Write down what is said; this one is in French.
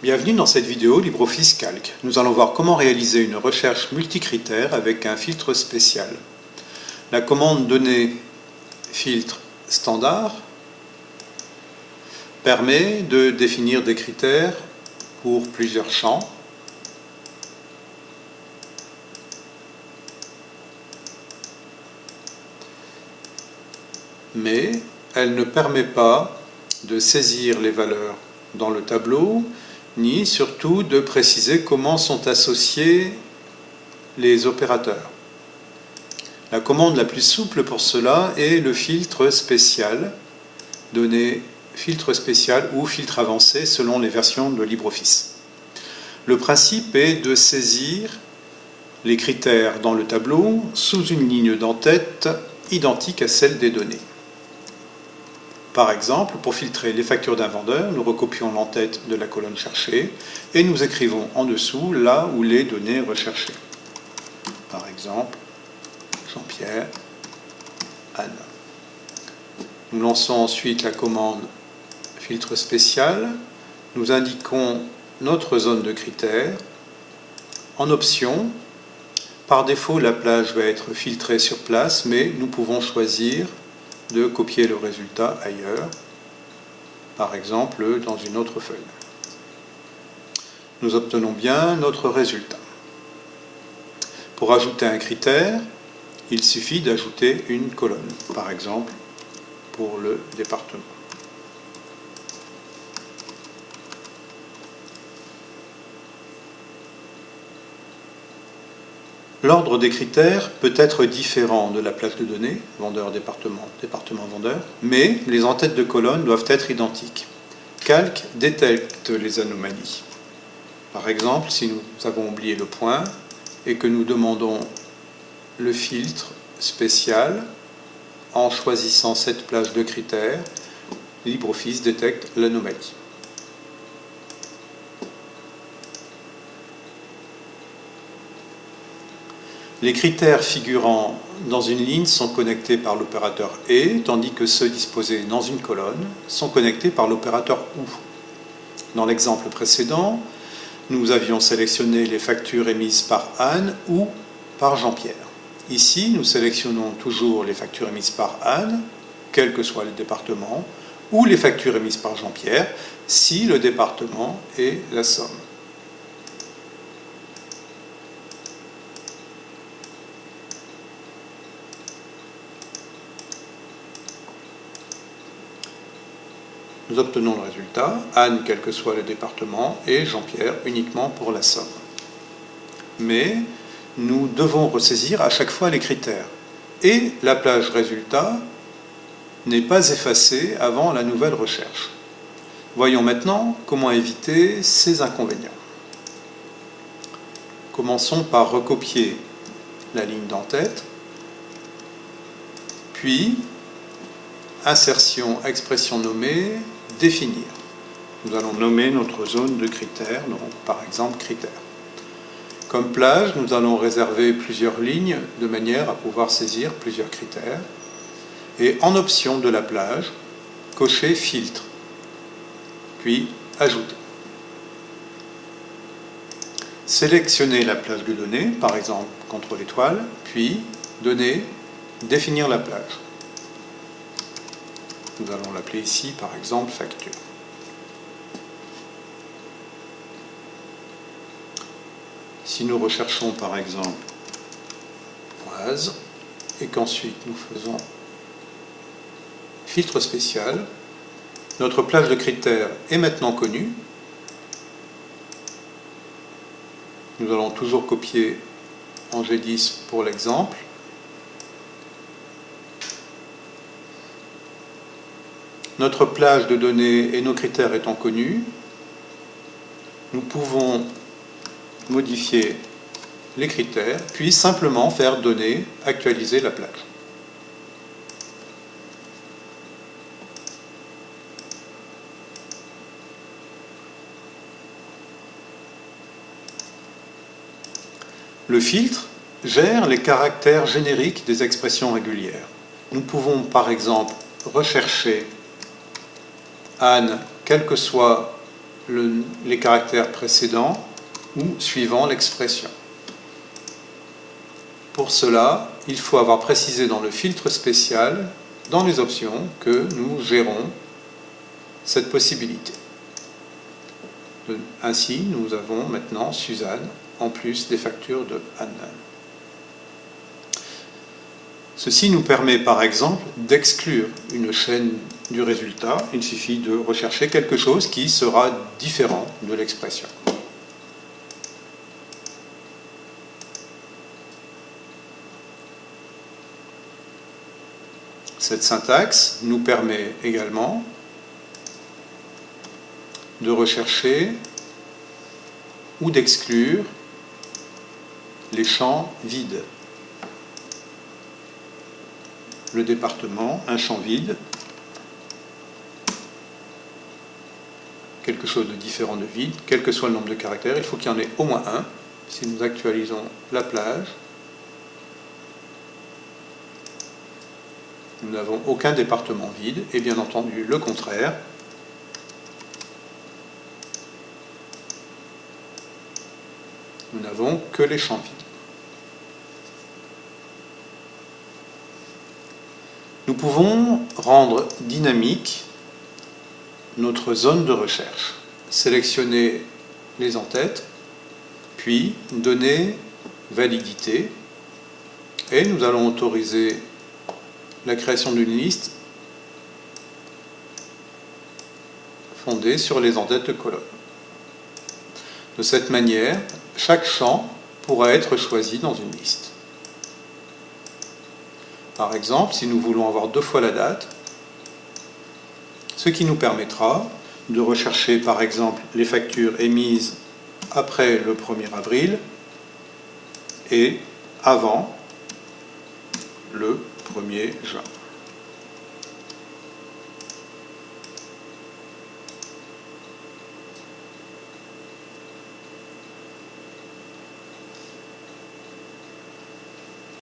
Bienvenue dans cette vidéo LibreOffice Calc. Nous allons voir comment réaliser une recherche multicritère avec un filtre spécial. La commande données filtre standard permet de définir des critères pour plusieurs champs. Mais elle ne permet pas de saisir les valeurs dans le tableau ni surtout de préciser comment sont associés les opérateurs. La commande la plus souple pour cela est le filtre spécial, donné filtre spécial ou filtre avancé selon les versions de LibreOffice. Le principe est de saisir les critères dans le tableau sous une ligne d'entête identique à celle des données. Par exemple, pour filtrer les factures d'un vendeur, nous recopions l'entête de la colonne cherchée et nous écrivons en dessous là où les données recherchées. Par exemple, Jean-Pierre, Anne. Nous lançons ensuite la commande filtre spécial. Nous indiquons notre zone de critères. En option, par défaut, la plage va être filtrée sur place, mais nous pouvons choisir de copier le résultat ailleurs, par exemple dans une autre feuille. Nous obtenons bien notre résultat. Pour ajouter un critère, il suffit d'ajouter une colonne, par exemple pour le département. L'ordre des critères peut être différent de la place de données, vendeur-département, département-vendeur, mais les entêtes de colonnes doivent être identiques. Calc détecte les anomalies. Par exemple, si nous avons oublié le point et que nous demandons le filtre spécial en choisissant cette place de critères, LibreOffice détecte l'anomalie. Les critères figurant dans une ligne sont connectés par l'opérateur ET, tandis que ceux disposés dans une colonne sont connectés par l'opérateur OU. Dans l'exemple précédent, nous avions sélectionné les factures émises par Anne ou par Jean-Pierre. Ici, nous sélectionnons toujours les factures émises par Anne, quel que soit le département, ou les factures émises par Jean-Pierre, si le département est la somme. Nous obtenons le résultat, Anne quel que soit le département et Jean-Pierre uniquement pour la somme. Mais nous devons ressaisir à chaque fois les critères. Et la plage résultat n'est pas effacée avant la nouvelle recherche. Voyons maintenant comment éviter ces inconvénients. Commençons par recopier la ligne d'entête, puis insertion expression nommée, définir. Nous allons nommer notre zone de critères, donc par exemple critères. Comme plage, nous allons réserver plusieurs lignes de manière à pouvoir saisir plusieurs critères. Et en option de la plage, cocher filtre, puis ajouter. Sélectionner la plage de données, par exemple contre l'étoile, puis donner, définir la plage. Nous allons l'appeler ici, par exemple, facture. Si nous recherchons, par exemple, oise, et qu'ensuite nous faisons filtre spécial, notre plage de critères est maintenant connue. Nous allons toujours copier en G10 pour l'exemple. Notre plage de données et nos critères étant connus, nous pouvons modifier les critères, puis simplement faire donner, actualiser la plage. Le filtre gère les caractères génériques des expressions régulières. Nous pouvons par exemple rechercher Anne, quel que soit les caractères précédents ou suivant l'expression. Pour cela, il faut avoir précisé dans le filtre spécial, dans les options, que nous gérons cette possibilité. Ainsi, nous avons maintenant Suzanne, en plus des factures de Anne. Ceci nous permet par exemple d'exclure une chaîne du résultat. Il suffit de rechercher quelque chose qui sera différent de l'expression. Cette syntaxe nous permet également de rechercher ou d'exclure les champs vides. Le département, un champ vide, quelque chose de différent de vide, quel que soit le nombre de caractères, il faut qu'il y en ait au moins un. Si nous actualisons la plage, nous n'avons aucun département vide, et bien entendu le contraire, nous n'avons que les champs vides. Nous pouvons rendre dynamique notre zone de recherche, sélectionner les en-têtes, puis donner validité, et nous allons autoriser la création d'une liste fondée sur les en-têtes de colonne. De cette manière, chaque champ pourra être choisi dans une liste. Par exemple, si nous voulons avoir deux fois la date, ce qui nous permettra de rechercher par exemple les factures émises après le 1er avril et avant le 1er juin.